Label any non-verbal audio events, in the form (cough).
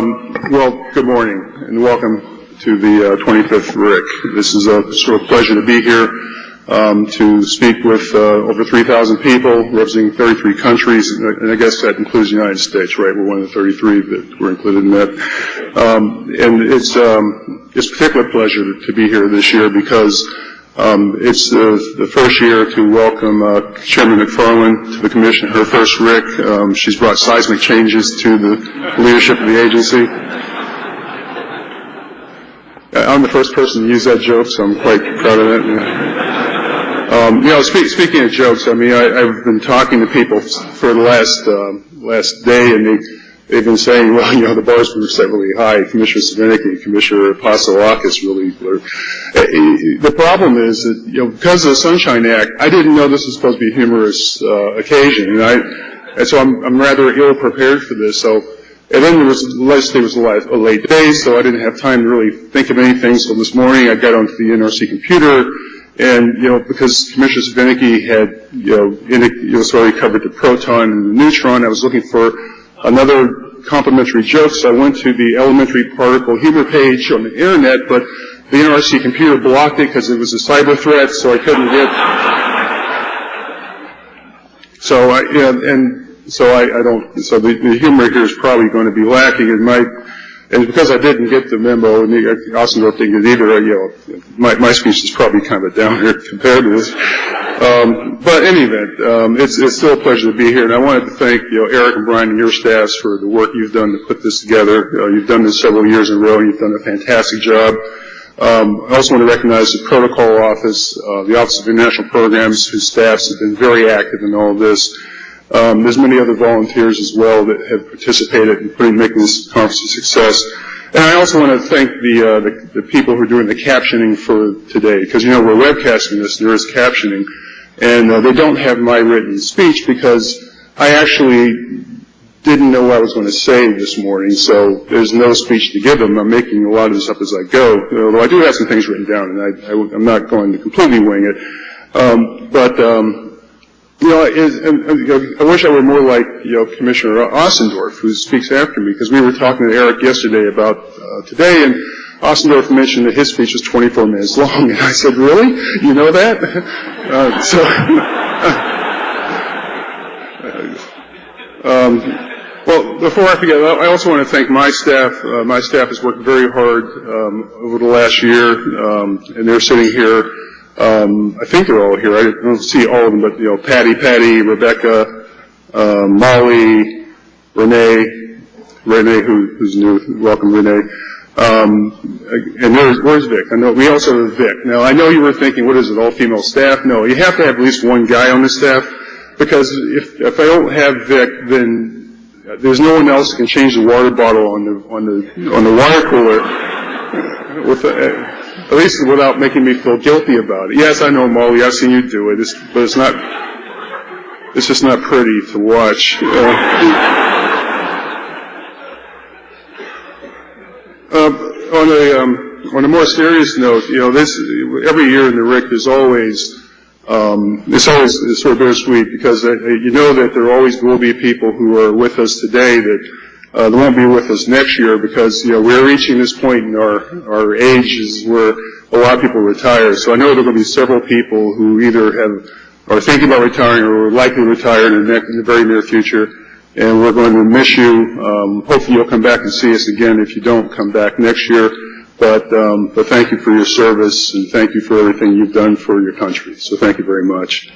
Um, well, good morning, and welcome to the uh, 25th RIC. This is a sort of pleasure to be here um, to speak with uh, over 3,000 people representing 33 countries, and I guess that includes the United States, right? We're one of the 33 that were included in that. Um, and it's a particular pleasure to be here this year because Um, it's the first year to welcome uh, Chairman Macfarlane to the Commission, her first RIC. Um, she's brought seismic changes to the leadership of the agency. Uh, I'm the first person to use that joke, so I'm quite proud of it. Um, you that. Speaking of jokes, I mean, I've been talking to people for the last uh, last day, and they've been saying, well, you know, the bar's been set really high. Commissioner Svinicki, Commissioner Apostolakis really were. Eh, the problem is that, you know, because of the Sunshine Act, I didn't know this was supposed to be a humorous uh, occasion, and so I'm rather ill-prepared for this. So and then yesterday was a late day, so I didn't have time to really think of anything. So this morning I got onto the NRC computer, and, you know, because Commissioner Svinicki had, you know, already covered the proton and the neutron, I was looking for another complimentary joke, so I went to the elementary particle humor page on the Internet, but the NRC computer blocked it because it was a cyber threat, so I couldn't get. (laughs) So I, and so I I, don't, so the the humor here is probably going to be lacking. It might. And because I didn't get the memo, and the Ostendorff didn't get it either, you know, my speech is probably kind of down here (laughs) compared to this. Um, but in any event, um, it's still a pleasure to be here, and I wanted to thank, you know, Eric and Brian and your staffs for the work you've done to put this together. Uh, you've done this several years in a row, and you've done a fantastic job. Um, I also want to recognize the Protocol Office, uh, the Office of International Programs, whose staffs have been very active in all of this. There's many other volunteers as well that have participated in putting making this conference a success. And I also want to thank the uh, the people who are doing the captioning for today, because, you know, we're webcasting this, there is captioning, and uh, they don't have my written speech because I actually didn't know what I was going to say this morning, so there's no speech to give them. I'm making a lot of this up as I go, although I do have some things written down, and I'm not going to completely wing it. Um, but, um, you know, I wish I were more like, you know, Commissioner Ostendorff, who speaks after me, because we were talking to Eric yesterday about uh, today, and Ostendorff mentioned that his speech was 24 minutes long, and I said, really? You know that? Uh, so, (laughs) um, Well, before I forget, I also want to thank my staff. Uh, my staff has worked very hard um, over the last year, um, and they're sitting here. I think they're all here. I don't see all of them, but, you know, Patty, Patty, Rebecca, uh, Molly, Renee, Renee, who's new. Welcome, Renee. Um, and where's Vic? We also have Vic. Now, I know you were thinking, what is it, all-female staff? No, you have to have at least one guy on the staff, because if I don't have Vic, then there's no one else that can change the water bottle on the on the on the water cooler, uh, at least without making me feel guilty about it. Yes, I know, Molly, I've seen you do it, but it's not it's just not pretty to watch. Uh, On a more serious note, you know, this every year in the RIC is always um, it's always it's sort of bittersweet, because uh, you know that there always will be people who are with us today that uh, won't be with us next year, because, you know, we're reaching this point in our our ages where a lot of people retire. So I know there will be several people who either have are thinking about retiring or are likely to retire in the very near future, and we're going to miss you. Um, hopefully you'll come back and see us again if you don't come back next year. Um, but thank you for your service, and thank you for everything you've done for your country. So thank you very much.